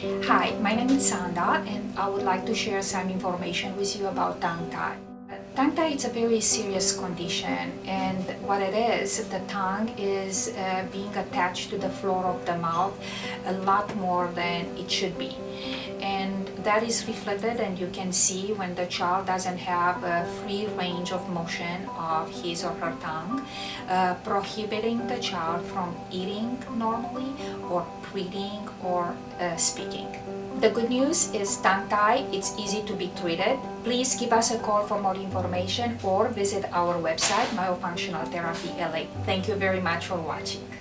Hi, my name is Sanda and I would like to share some information with you about tongue tie. Tongue tie is a very serious condition and what it is, the tongue is uh, being attached to the floor of the mouth a lot more than it should be. That is reflected and you can see when the child doesn't have a free range of motion of his or her tongue, uh, prohibiting the child from eating normally or breathing or uh, speaking. The good news is tongue tie, it's easy to be treated. Please give us a call for more information or visit our website, Myofunctional Therapy LA. Thank you very much for watching.